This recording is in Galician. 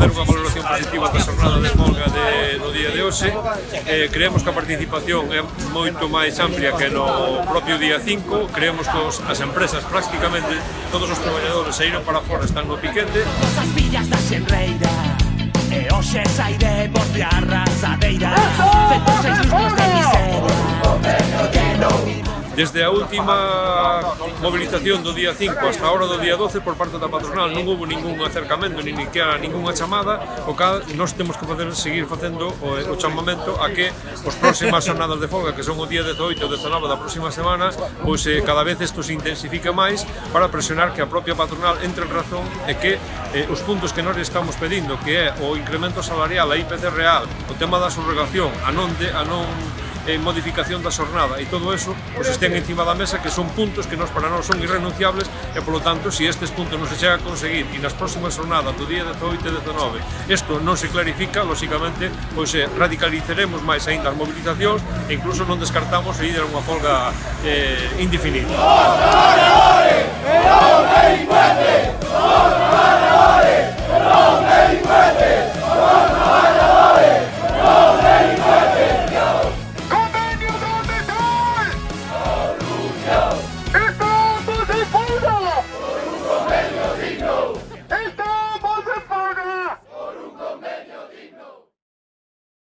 facer unha valoración positiva da xornada de folga de, do día de hoxe. Eh, creemos que a participación é moito máis amplia que no propio día 5. Creemos que os, as empresas prácticamente todos os traballadores saíron para fora están no piquete. As villas da xenreira e hoxe sairei Desde a última movilización do día 5 hasta a hora do día 12 por parte da patronal non houve ningún acercamento, nin que ninguna chamada, o cal nós temos que facer, seguir facendo o, o chamamento a que os próximas jornadas de folga, que son o día 18 ou 19 da próxima semana, pois eh, cada vez isto se intensifica máis para presionar que a propia patronal entre en razón e que eh, os puntos que nós estamos pedindo, que é o incremento salarial, a IPC real, o tema da subrogación, a non, de, a non en modificación da xornada e todo eso pois pues, estén encima da mesa que son puntos que nos para nós son irrenunciables e polo tanto se si estes puntos non se chega a conseguir e nas próximas xornadas do día 18 e 19 isto non se clarifica, lóxicamente pois eh, radicalizaremos máis aínda as mobilizacións e incluso non descartamos ir a unha folga eh, indefinida.